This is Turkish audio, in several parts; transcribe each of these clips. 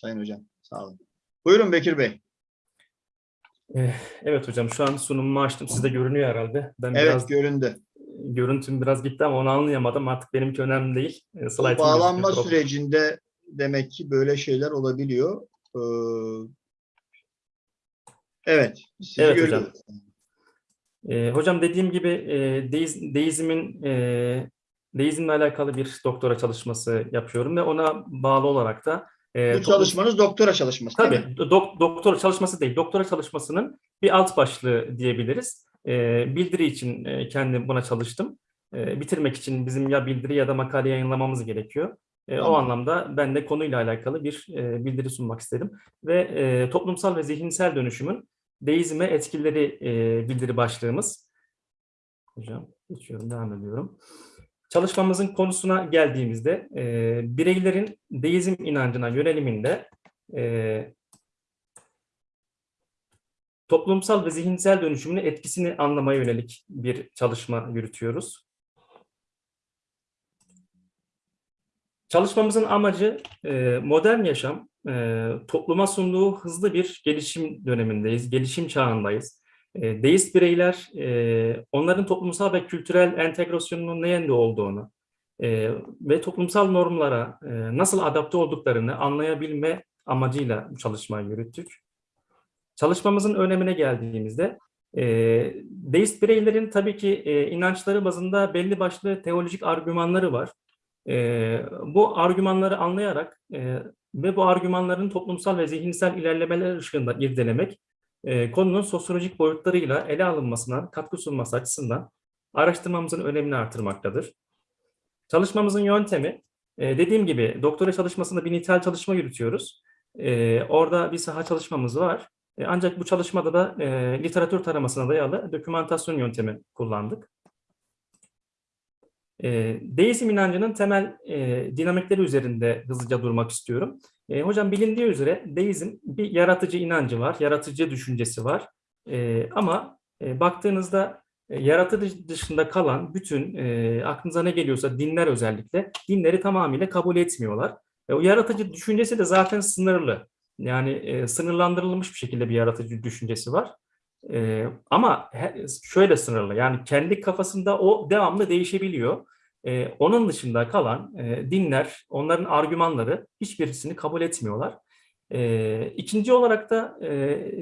Sayın Hocam. Sağ olun. Buyurun Bekir Bey. Eh, Evet hocam şu an sunumumu açtım. Sizde görünüyor herhalde. Ben Evet biraz göründü. görüntüm biraz gitti ama onu anlayamadım. Artık benimki önemli değil. Eh, Bu slaytım bağlanma gözüküyor. sürecinde demek ki böyle şeyler olabiliyor. Ee, evet. Sizi Evet görüyoruz. hocam. Eh, hocam dediğim gibi eh, deiz, deizmin eh, deizmle alakalı bir doktora çalışması yapıyorum ve ona bağlı olarak da eh, Bu çalışmanız doktora çalışması değil mi? Tabii dok- doktora çalışması değil, doktora çalışmasının bir alt başlığı diyebiliriz. Ee, bildiri için e, kendim buna çalıştım. Ee, bitirmek için bizim ya bildiri ya da makale yayınlamamız gerekiyor. O Tamam. anlamda ben de konuyla alakalı bir e, bildiri sunmak istedim. Ve e, toplumsal ve zihinsel dönüşümün deizme etkileri e, bildiri başlığımız. Hocam geçiyorum, devam ediyorum. Çalışmamızın konusuna geldiğimizde e, bireylerin deizm inancına yöneliminde e, toplumsal ve zihinsel dönüşümün etkisini anlamaya yönelik bir çalışma yürütüyoruz. Çalışmamızın amacı e, modern yaşam e, topluma sunduğu hızlı bir gelişim dönemindeyiz, gelişim çağındayız. E, deist bireyler e, onların toplumsal ve kültürel entegrasyonunun ne yönde olduğunu e, ve toplumsal normlara e, nasıl adapte olduklarını anlayabilme amacıyla çalışmayı yürüttük. Çalışmamızın önemine geldiğimizde e, deist bireylerin tabii ki e, inançları bazında belli başlı teolojik argümanları var. E, bu argümanları anlayarak e, ve bu argümanların toplumsal ve zihinsel ilerlemeler ışığında irdelemek e, konunun sosyolojik boyutlarıyla ele alınmasına katkı sunması açısından araştırmamızın önemini artırmaktadır. Çalışmamızın yöntemi, e, dediğim gibi doktora çalışmasında bir nitel çalışma yürütüyoruz. E, orada bir saha çalışmamız var. E, Ancak bu çalışmada da literatür taramasına dayalı dokümantasyon yöntemi kullandık. E, deizm inancının temel e, dinamikleri üzerinde hızlıca durmak istiyorum. E, hocam bilindiği üzere deizm bir yaratıcı inancı var, yaratıcı düşüncesi var. E, ama e, baktığınızda e, yaratıcı dışında kalan bütün e, aklınıza ne geliyorsa dinler özellikle dinleri tamamıyla kabul etmiyorlar. E, o yaratıcı düşüncesi de zaten sınırlı. Yani e, sınırlandırılmış bir şekilde bir yaratıcı düşüncesi var. E, ama şöyle sınırlı yani kendi kafasında o devamlı değişebiliyor. E, onun dışında kalan e, dinler, onların argümanları hiçbirisini kabul etmiyorlar. E, ikinci olarak da e,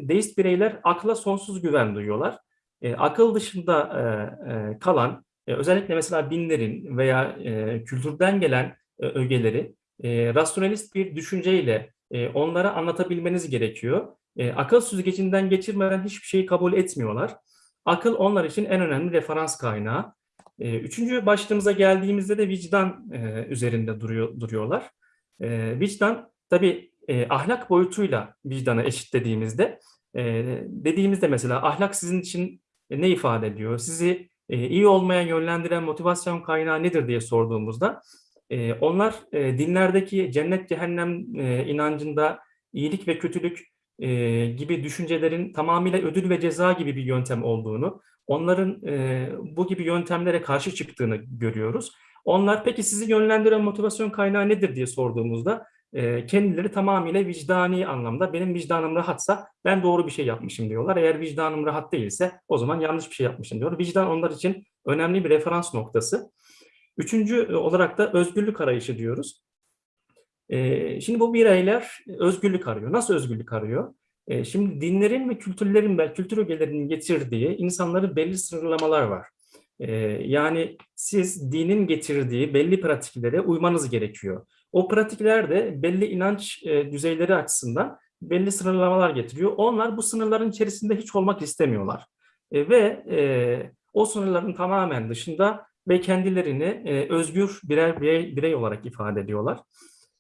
deist bireyler akla sonsuz güven duyuyorlar. E, akıl dışında e, e, kalan e, özellikle mesela dinlerin veya e, kültürden gelen e, ögeleri e, rasyonalist bir düşünceyle e, onlara anlatabilmeniz gerekiyor. E, akıl süzgecinden geçirmeden hiçbir şeyi kabul etmiyorlar. Akıl onlar için en önemli referans kaynağı. E, üçüncü başlığımıza geldiğimizde de vicdan e, üzerinde duruyor, duruyorlar. E, vicdan tabii e, ahlak boyutuyla vicdanı eşitlediğimizde e, dediğimizde mesela ahlak sizin için ne ifade ediyor? Sizi e, iyi olmaya yönlendiren motivasyon kaynağı nedir diye sorduğumuzda e, onlar e, dinlerdeki cennet cehennem e, inancında iyilik ve kötülük e, gibi düşüncelerin tamamıyla ödül ve ceza gibi bir yöntem olduğunu, onların e, bu gibi yöntemlere karşı çıktığını görüyoruz. Onlar peki sizi yönlendiren motivasyon kaynağı nedir diye sorduğumuzda e, kendileri tamamıyla vicdani anlamda benim vicdanım rahatsa ben doğru bir şey yapmışım diyorlar. Eğer vicdanım rahat değilse o zaman yanlış bir şey yapmışım diyor. Vicdan onlar için önemli bir referans noktası. Üçüncü e, olarak da özgürlük arayışı diyoruz. E, şimdi bu bireyler özgürlük arıyor. Nasıl özgürlük arıyor? E, şimdi dinlerin ve kültürlerin, ve kültür ögelerinin getirdiği insanların belli sınırlamalar var. E, yani siz dinin getirdiği belli pratiklere uymanız gerekiyor. O pratikler de belli inanç e, düzeyleri açısından belli sınırlamalar getiriyor. Onlar bu sınırların içerisinde hiç olmak istemiyorlar. Ve e, o sınırların tamamen dışında ve kendilerini e, özgür birer birey olarak ifade ediyorlar.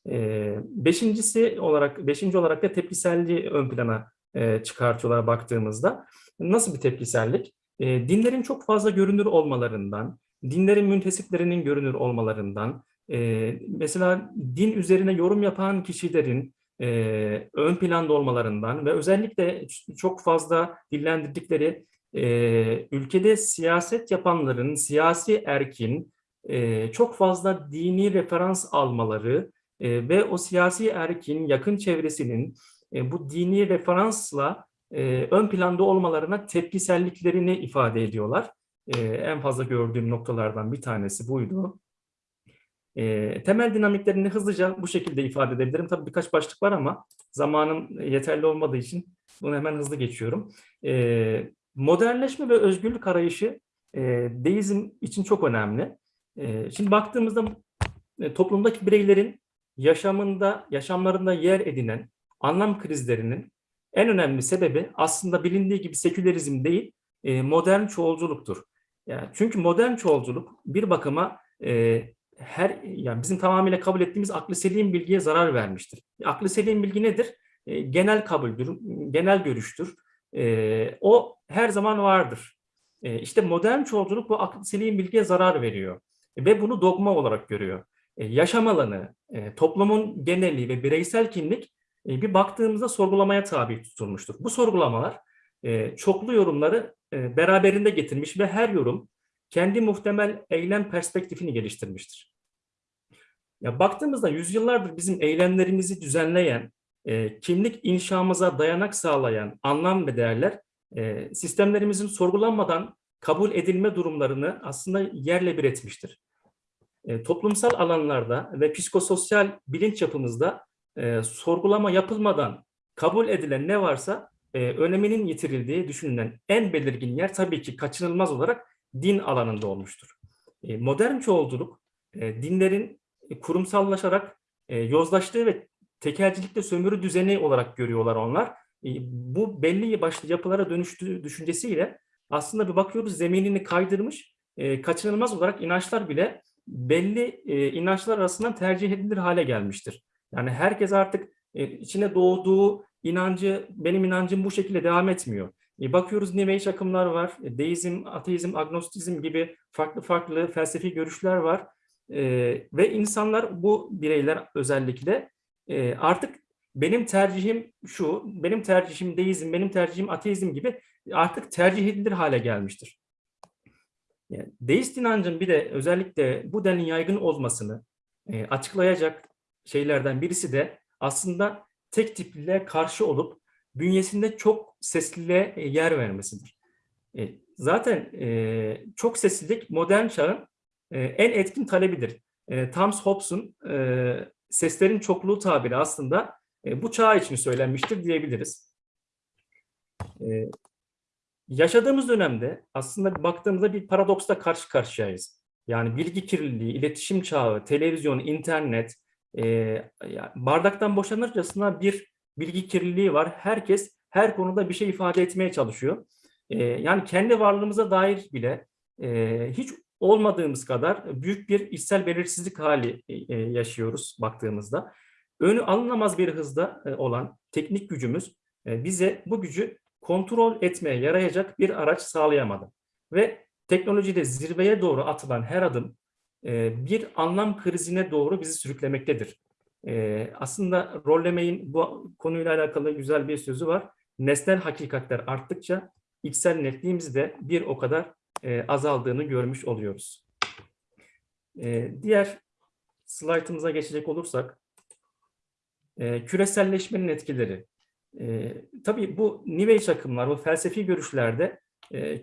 E, beşincisi olarak, beşinci olarak da tepkiselliği ön plana e, çıkartıyorlar baktığımızda. Nasıl bir tepkisellik? E, dinlerin çok fazla görünür olmalarından, dinlerin müntesiplerinin görünür olmalarından, e, mesela din üzerine yorum yapan kişilerin ön planda olmalarından ve özellikle çok fazla dillendirdikleri ülkede siyaset yapanların, siyasi erkin çok fazla dini referans almaları e, ve o siyasi erkin yakın çevresinin e, bu dini referansla e, ön planda olmalarına tepkiselliklerini ifade ediyorlar. E, en fazla gördüğüm noktalardan bir tanesi buydu. E, temel dinamiklerini hızlıca bu şekilde ifade edebilirim. Tabii birkaç başlık var ama zamanım yeterli olmadığı için bunu hemen hızlı geçiyorum. E, modernleşme ve özgürlük arayışı e, deizm için çok önemli. E, şimdi baktığımızda e, toplumdaki bireylerin yaşamında, yaşamlarında yer edinen anlam krizlerinin en önemli sebebi aslında bilindiği gibi sekülerizm değil, e, modern çoğulculuktur. Yani çünkü modern çoğulculuk bir bakıma e, her yani bizim tamamıyla kabul ettiğimiz aklı selim bilgiye zarar vermiştir. Aklı selim bilgi nedir? E, genel kabuldür, genel görüştür. E, o her zaman vardır. E, işte modern çoğulculuk bu aklı selim bilgiye zarar veriyor ve bunu dogma olarak görüyor. E, yaşam alanı, e, toplumun geneli ve bireysel kimlik e, bir baktığımızda sorgulamaya tabi tutulmuştur. Bu sorgulamalar çoklu yorumları beraberinde getirmiş ve her yorum kendi muhtemel eylem perspektifini geliştirmiştir. Ya baktığımızda yüzyıllardır bizim eylemlerimizi düzenleyen, kimlik inşamıza dayanak sağlayan anlam ve değerler sistemlerimizin sorgulanmadan kabul edilme durumlarını aslında yerle bir etmiştir. E, toplumsal alanlarda ve psikososyal bilinç yapımızda e, sorgulama yapılmadan kabul edilen ne varsa e, öneminin yitirildiği düşünülen en belirgin yer tabii ki kaçınılmaz olarak din alanında olmuştur. E, modern çoğulculuk e, dinlerin kurumsallaşarak e, yozlaştığı ve tekelcilikte sömürü düzeni olarak görüyorlar onlar. E, bu belli başlı yapılara dönüştüğü düşüncesiyle aslında bir bakıyoruz zeminini kaydırmış, e, kaçınılmaz olarak inançlar bile belli e, inançlar arasından tercih edilir hale gelmiştir. Yani herkes artık e, içine doğduğu inancı, benim inancım bu şekilde devam etmiyor. E, bakıyoruz New akımlar var, e, deizm, ateizm, agnostizm gibi farklı farklı felsefi görüşler var. E, ve insanlar, bu bireyler özellikle e, artık benim tercihim şu, benim tercihim deizm, benim tercihim ateizm gibi artık tercih edilir hale gelmiştir. Yani deist inancın bir de özellikle bu denli yaygın olmasını e, açıklayacak şeylerden birisi de aslında tek tipliliğe karşı olup bünyesinde çok sesliliğe e, yer vermesidir. E, zaten e, çok seslilik modern çağın e, en etkin talebidir. E, Thomas Hobbes'un e, seslerin çokluğu tabiri aslında e, bu çağ için söylenmiştir diyebiliriz. E, yaşadığımız dönemde aslında baktığımızda bir paradoksla karşı karşıyayız. Yani bilgi kirliliği, iletişim çağı, televizyon, internet, e, bardaktan boşanırcasına bir bilgi kirliliği var. Herkes her konuda bir şey ifade etmeye çalışıyor. E, yani kendi varlığımıza dair bile e, hiç olmadığımız kadar büyük bir içsel belirsizlik hali e, yaşıyoruz baktığımızda. Önü alınamaz bir hızda e, olan teknik gücümüz e, bize bu gücü kontrol etmeye yarayacak bir araç sağlayamadı. Ve teknolojide zirveye doğru atılan her adım e, bir anlam krizine doğru bizi sürüklemektedir. E, aslında Rollemey'in bu konuyla alakalı güzel bir sözü var. Nesnel hakikatler arttıkça içsel netliğimiz de bir o kadar e, azaldığını görmüş oluyoruz. Diğer slaytımıza geçecek olursak, küreselleşmenin etkileri. Tabii bu New Age akımlar, bu felsefi görüşlerde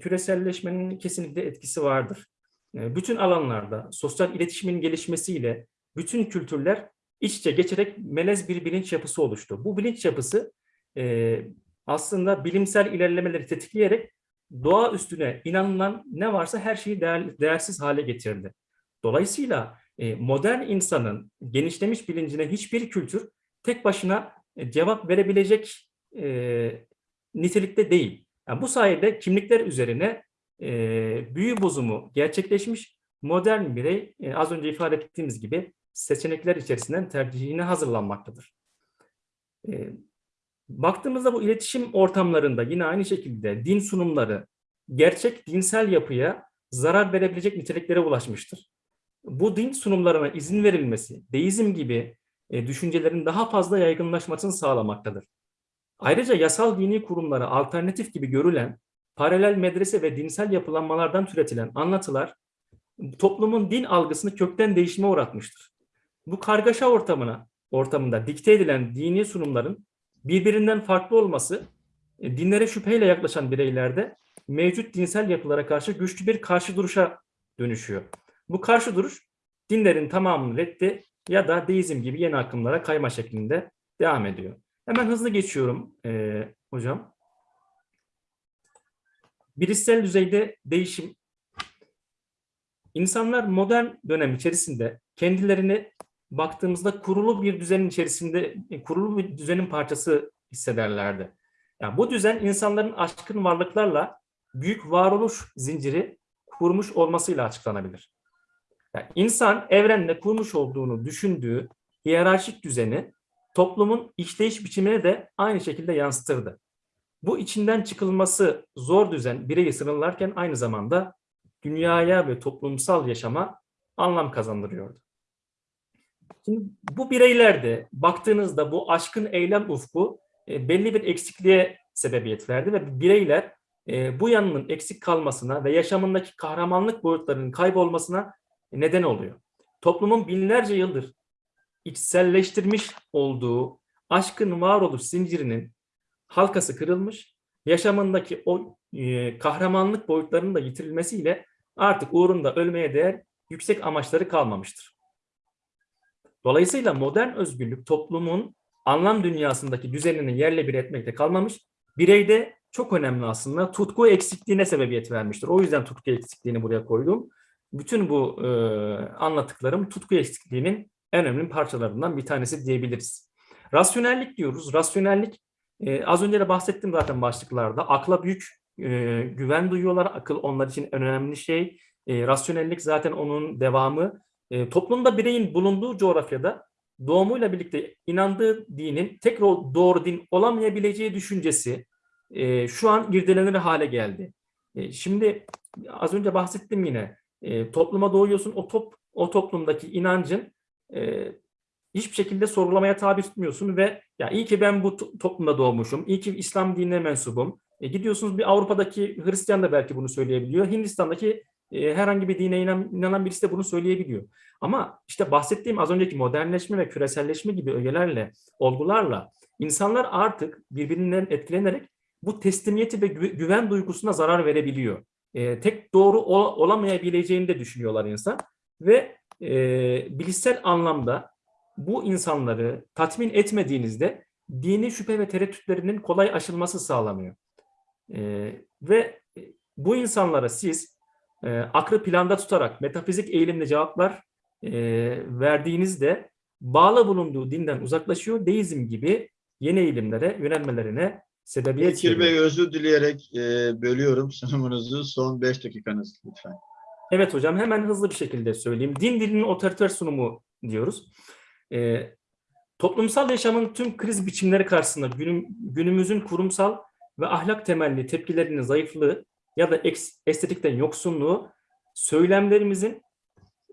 küreselleşmenin kesinlikle etkisi vardır. Bütün alanlarda sosyal iletişimin gelişmesiyle bütün kültürler iç içe geçerek melez bir bilinç yapısı oluştu. Bu bilinç yapısı e, aslında bilimsel ilerlemeleri tetikleyerek doğa üstüne inanılan ne varsa her şeyi değer, değersiz hale getirdi. Dolayısıyla e, modern insanın genişlemiş bilincine hiçbir kültür tek başına e, cevap verebilecek e, nitelikte değil. Yani bu sayede kimlikler üzerine e, büyü bozumu gerçekleşmiş modern birey e, az önce ifade ettiğimiz gibi seçenekler içerisinden tercihine hazırlanmaktadır. E, baktığımızda bu iletişim ortamlarında yine aynı şekilde din sunumları gerçek dinsel yapıya zarar verebilecek niteliklere ulaşmıştır. Bu din sunumlarına izin verilmesi, deizm gibi e, düşüncelerin daha fazla yaygınlaşmasını sağlamaktadır. Ayrıca yasal dini kurumlara alternatif gibi görülen paralel medrese ve dinsel yapılanmalardan türetilen anlatılar toplumun din algısını kökten değişime uğratmıştır. bu kargaşa ortamına ortamında dikte edilen dini sunumların birbirinden farklı olması e, dinlere şüpheyle yaklaşan bireylerde mevcut dinsel yapılara karşı güçlü bir karşı duruşa dönüşüyor. Bu karşı duruş dinlerin tamamını reddi ya da deizm gibi yeni akımlara kayma şeklinde devam ediyor. Hemen hızlı geçiyorum e, hocam. Bilişsel düzeyde değişim. İnsanlar modern dönem içerisinde kendilerini baktığımızda kurulu bir düzenin içerisinde, kurulu bir düzenin parçası hissederlerdi. Yani bu düzen insanların aşkın varlıklarla büyük varoluş zinciri kurmuş olmasıyla açıklanabilir. Yani insan evrenle kurmuş olduğunu düşündüğü hiyerarşik düzeni toplumun işleyiş biçimine de aynı şekilde yansıtırdı. Bu içinden çıkılması zor düzen bireyi sınırlarken aynı zamanda dünyaya ve toplumsal yaşama anlam kazandırıyordu. Şimdi bu bireylerde baktığınızda bu aşkın eylem ufku e, belli bir eksikliğe sebebiyet verdi ve bireyler e, bu yanının eksik kalmasına ve yaşamındaki kahramanlık boyutlarının kaybolmasına neden oluyor. Toplumun binlerce yıldır içselleştirmiş olduğu aşkın varoluş zincirinin halkası kırılmış, yaşamındaki o e, kahramanlık boyutlarının da yitirilmesiyle artık uğrunda ölmeye değer yüksek amaçları kalmamıştır. Dolayısıyla modern özgürlük toplumun anlam dünyasındaki düzenini yerle bir etmekte kalmamış, bireyde çok önemli aslında tutku eksikliğine sebebiyet vermiştir. O yüzden tutku eksikliğini buraya koydum. Bütün bu e, anlattıklarım tutku eksikliğinin en önemli parçalarından bir tanesi diyebiliriz. Rasyonellik diyoruz. Rasyonellik e, az önce de bahsettim zaten başlıklarda. Akla büyük e, güven duyuyorlar. Akıl onlar için en önemli şey. E, rasyonellik zaten onun devamı. E, toplumda bireyin bulunduğu coğrafyada doğumuyla birlikte inandığı dinin tek doğru din olamayabileceği düşüncesi e, şu an irdelenir hale geldi. E, şimdi az önce bahsettim yine e, topluma doğuyorsun o top o toplumdaki inancın e, hiçbir şekilde sorgulamaya tabi tutmuyorsun ve ya iyi ki ben bu toplumda doğmuşum, iyi ki İslam dinine mensubum. E, gidiyorsunuz bir Avrupa'daki Hristiyan da belki bunu söyleyebiliyor. Hindistan'daki e, herhangi bir dine inan, inanan birisi de bunu söyleyebiliyor. Ama işte bahsettiğim az önceki modernleşme ve küreselleşme gibi ögelerle, olgularla insanlar artık birbirinden etkilenerek bu teslimiyeti ve güven duygusuna zarar verebiliyor. E, tek doğru ol, olamayabileceğini de düşünüyorlar insan ve e, bilişsel anlamda bu insanları tatmin etmediğinizde dini şüphe ve tereddütlerinin kolay aşılması sağlanıyor. E, ve bu insanlara siz e, aklı planda tutarak metafizik eğilimli cevaplar e, verdiğinizde bağlı bulunduğu dinden uzaklaşıyor. Deizm gibi yeni eğilimlere yönelmelerine sebebiyet Bekir. Bey özür dileyerek e, bölüyorum sunumunuz son 5 dakikanız lütfen. Evet hocam hemen hızlı bir şekilde söyleyeyim. Din dilinin otoriter sunumu diyoruz. Ee, toplumsal yaşamın tüm kriz biçimleri karşısında günüm, günümüzün kurumsal ve ahlak temelli tepkilerinin zayıflığı ya da estetikten yoksunluğu söylemlerimizin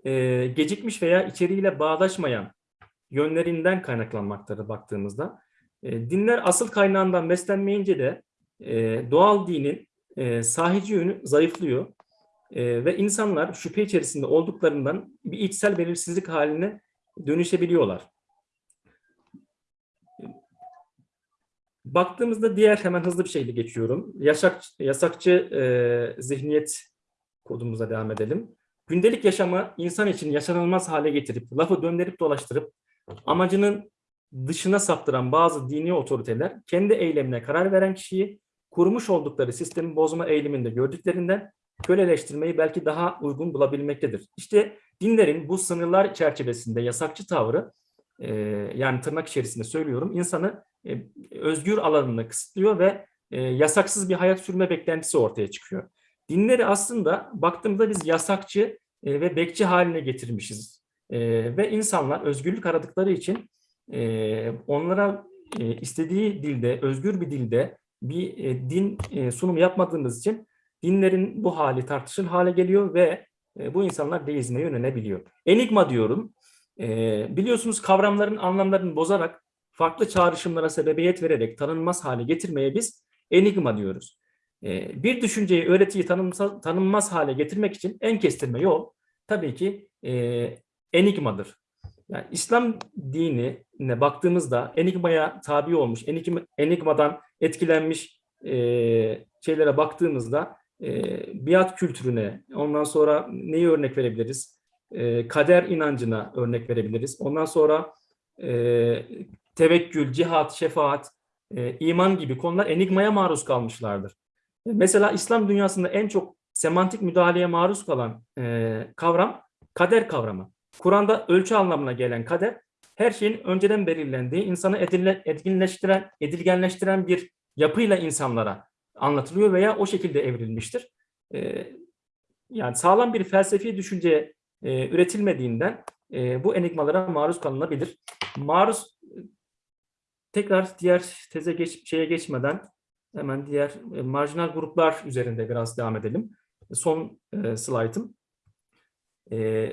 e, gecikmiş veya içeriğiyle bağdaşmayan yönlerinden kaynaklanmaktadır baktığımızda. E, dinler asıl kaynağından beslenmeyince de e, doğal dinin e, sahici yönü zayıflıyor ve insanlar şüphe içerisinde olduklarından bir içsel belirsizlik haline dönüşebiliyorlar. Baktığımızda diğer hemen hızlı bir şeyle geçiyorum. Yasak, yasakçı e, zihniyet kodumuza devam edelim. Gündelik yaşamı insan için yaşanılmaz hale getirip, lafı döndürüp dolaştırıp amacının dışına saptıran bazı dini otoriteler kendi eylemine karar veren kişiyi kurmuş oldukları sistemi bozma eğiliminde gördüklerinden köleleştirmeyi belki daha uygun bulabilmektedir. İşte dinlerin bu sınırlar çerçevesinde yasakçı tavrı e, yani tırnak içerisinde söylüyorum insanı e, özgür alanını kısıtlıyor ve e, yasaksız bir hayat sürme beklentisi ortaya çıkıyor. Dinleri aslında baktığımda biz yasakçı e, ve bekçi haline getirmişiz. E, ve insanlar özgürlük aradıkları için e, onlara e, istediği dilde, özgür bir dilde bir e, din e, sunumu yapmadığımız için dinlerin bu hali tartışıl hale geliyor ve e, bu insanlar deizme yönelebiliyor. Enigma diyorum. E, biliyorsunuz kavramların anlamlarını bozarak farklı çağrışımlara sebebiyet vererek tanınmaz hale getirmeye biz enigma diyoruz. E, bir düşünceyi, öğretiyi tanınmaz, tanınmaz hale getirmek için en kestirme yol tabii ki e, enigmadır. Yani İslam dinine baktığımızda enigmaya tabi olmuş, enigma, enigmadan etkilenmiş e, şeylere baktığımızda e, biat kültürüne, ondan sonra neyi örnek verebiliriz? E, kader inancına örnek verebiliriz. Ondan sonra e, tevekkül, cihat, şefaat, e, iman gibi konular enigmaya maruz kalmışlardır. Mesela İslam dünyasında en çok semantik müdahaleye maruz kalan e, kavram kader kavramı. Kur'an'da ölçü anlamına gelen kader, her şeyin önceden belirlendiği, insanı edinle, edinleştiren, edilgenleştiren bir yapıyla insanlara anlatılıyor veya o şekilde evrilmiştir. E, yani sağlam bir felsefi düşünce e, üretilmediğinden e, bu enigmalara maruz kalınabilir. Maruz tekrar diğer teze geç, şeye geçmeden hemen diğer e, marjinal gruplar üzerinde biraz devam edelim. Son e, slaytım. E,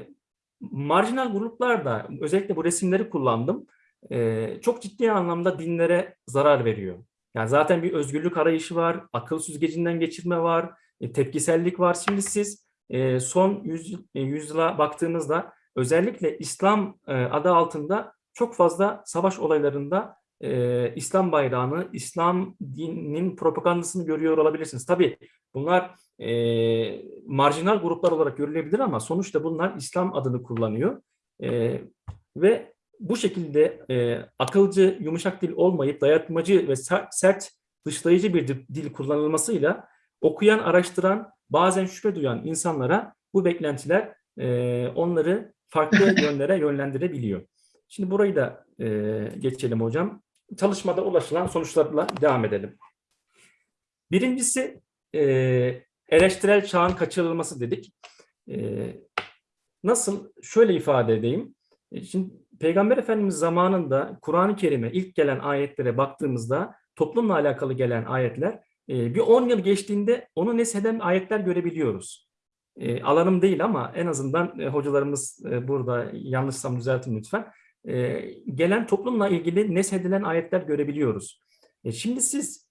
marjinal gruplar özellikle bu resimleri kullandım. E, çok ciddi anlamda dinlere zarar veriyor. Yani zaten bir özgürlük arayışı var, akıl süzgecinden geçirme var, e, tepkisellik var. Şimdi siz e, son yüz, e, yüzyıla baktığınızda özellikle İslam e, adı altında çok fazla savaş olaylarında e, İslam bayrağını, İslam dininin propagandasını görüyor olabilirsiniz. Tabii bunlar e, marjinal gruplar olarak görülebilir ama sonuçta bunlar İslam adını kullanıyor. E, ve bu şekilde e, akılcı, yumuşak dil olmayıp dayatmacı ve sert, dışlayıcı bir dil kullanılmasıyla okuyan, araştıran, bazen şüphe duyan insanlara bu beklentiler e, onları farklı yönlere yönlendirebiliyor. Şimdi burayı da e, geçelim hocam. Çalışmada ulaşılan sonuçlarla devam edelim. Birincisi e, eleştirel çağın kaçırılması dedik. E, nasıl? Şöyle ifade edeyim. E, şimdi Peygamber Efendimiz zamanında Kur'an-ı Kerim'e ilk gelen ayetlere baktığımızda toplumla alakalı gelen ayetler e, bir 10 yıl geçtiğinde onu nesheden ayetler görebiliyoruz. E, alanım değil ama en azından e, hocalarımız burada yanlışsam düzeltin lütfen. Gelen toplumla ilgili neshedilen ayetler görebiliyoruz. Şimdi siz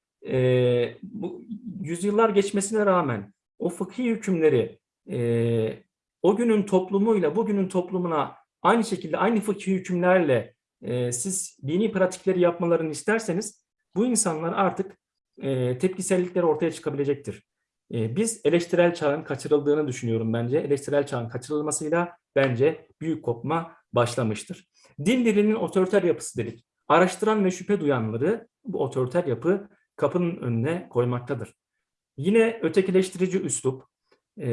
bu yüzyıllar geçmesine rağmen o fıkhi hükümleri e, o günün toplumuyla bugünün toplumuna aynı şekilde aynı fıkhi hükümlerle e, siz dini pratikleri yapmalarını isterseniz bu insanlar artık e, tepkisellikleri ortaya çıkabilecektir. E, biz eleştirel çağın kaçırıldığını düşünüyorum bence. Eleştirel çağın kaçırılmasıyla bence büyük kopma başlamıştır. Din dilinin otoriter yapısı dedik. Araştıran ve şüphe duyanları bu otoriter yapı kapının önüne koymaktadır. Yine ötekileştirici üslup, e,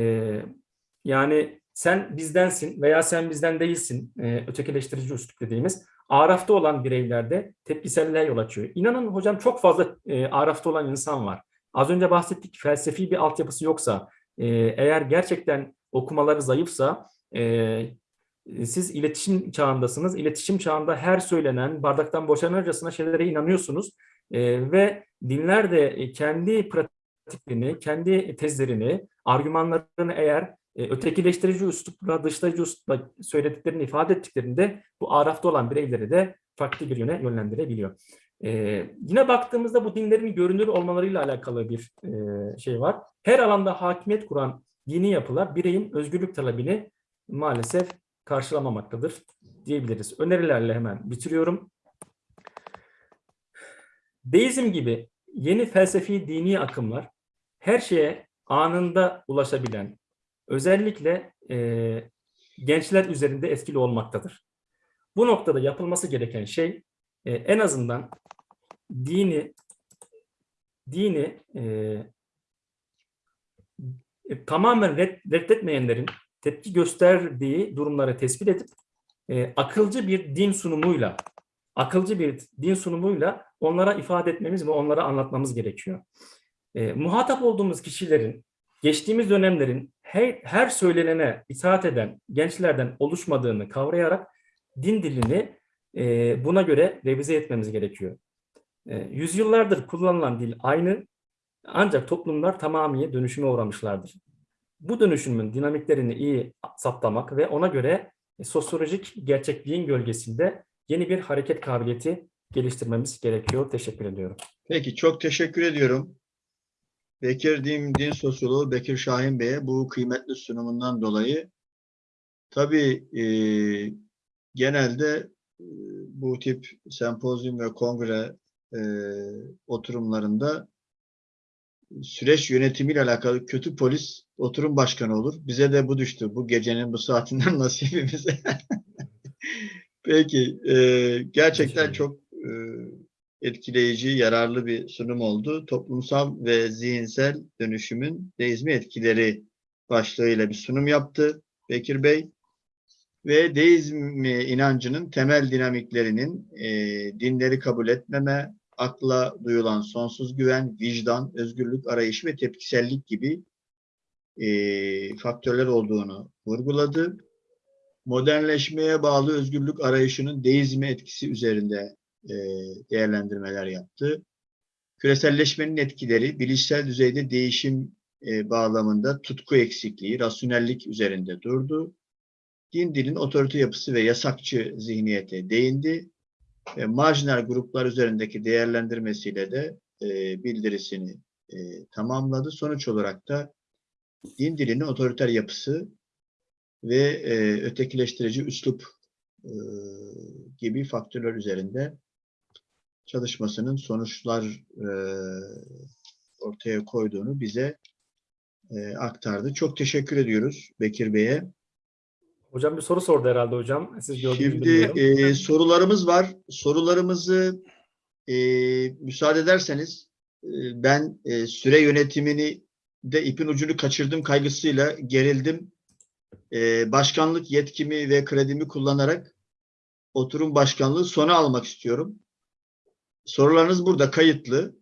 yani sen bizdensin veya sen bizden değilsin e, ötekileştirici üslup dediğimiz arafta olan bireylerde tepkiselliğe yol açıyor. İnanın hocam çok fazla e, arafta olan insan var. Az önce bahsettik felsefi bir altyapısı yoksa, e, eğer gerçekten okumaları zayıfsa e, siz iletişim çağındasınız. İletişim çağında her söylenen bardaktan boşanırcasına şeylere inanıyorsunuz. E, ve dinler de kendi pratiklerini, kendi tezlerini, argümanlarını eğer e, ötekileştirici üslupla, dışlayıcı üslupla söylediklerini ifade ettiklerinde bu arafta olan bireyleri de farklı bir yöne yönlendirebiliyor. Ee, yine baktığımızda bu dinlerin görünür olmalarıyla alakalı bir e, şey var. Her alanda hakimiyet kuran dini yapılar bireyin özgürlük talebini maalesef karşılamamaktadır diyebiliriz. Önerilerle hemen bitiriyorum. Deizm gibi yeni felsefi dini akımlar her şeye anında ulaşabilen, özellikle e, gençler üzerinde etkili olmaktadır. Bu noktada yapılması gereken şey e, en azından dini dini e, e, tamamen red, reddetmeyenlerin tepki gösterdiği durumları tespit edip e, akılcı bir din sunumuyla akılcı bir din sunumuyla onlara ifade etmemiz ve onlara anlatmamız gerekiyor. E, muhatap olduğumuz kişilerin geçtiğimiz dönemlerin her, her söylenene itaat eden gençlerden oluşmadığını kavrayarak din dilini e, buna göre revize etmemiz gerekiyor. E, yüzyıllardır kullanılan dil aynı ancak toplumlar tamamıyla dönüşüme uğramışlardır. Bu dönüşümün dinamiklerini iyi saptamak ve ona göre sosyolojik gerçekliğin gölgesinde yeni bir hareket kabiliyeti geliştirmemiz gerekiyor. Teşekkür ediyorum. Peki çok teşekkür ediyorum. Bekir Din, Din Sosyoloğu Bekir Şahin Bey'e bu kıymetli sunumundan dolayı tabii e, genelde e, bu tip sempozyum ve kongre e, oturumlarında süreç yönetimiyle alakalı kötü polis oturum başkanı olur. Bize de bu düştü. Bu gecenin bu saatinden nasibimize. Peki. e, gerçekten çok e, etkileyici, yararlı bir sunum oldu. Toplumsal ve zihinsel dönüşümün deizmi etkileri başlığıyla bir sunum yaptı Bekir Bey. Ve deizm inancının temel dinamiklerinin e, dinleri kabul etmeme, akla duyulan sonsuz güven, vicdan, özgürlük arayışı ve tepkisellik gibi e, faktörler olduğunu vurguladı. Modernleşmeye bağlı özgürlük arayışının deizme etkisi üzerinde e, değerlendirmeler yaptı. Küreselleşmenin etkileri, bilişsel düzeyde değişim e, bağlamında tutku eksikliği, rasyonellik üzerinde durdu. Din dilin otorite yapısı ve yasakçı zihniyete değindi ve marjinal gruplar üzerindeki değerlendirmesiyle de e, bildirisini e, tamamladı. Sonuç olarak da din dilinin otoriter yapısı ve e, ötekileştirici üslup e, gibi faktörler üzerinde çalışmasının sonuçlar e, ortaya koyduğunu bize e, aktardı. Çok teşekkür ediyoruz Bekir Bey'e. Hocam bir soru sordu herhalde hocam. Siz Şimdi e, sorularımız var. Sorularımızı e, müsaade ederseniz e, ben e, süre yönetimini de ipin ucunu kaçırdım kaygısıyla gerildim. E, başkanlık yetkimi ve kredimi kullanarak oturum başkanlığı sona almak istiyorum. Sorularınız burada kayıtlı.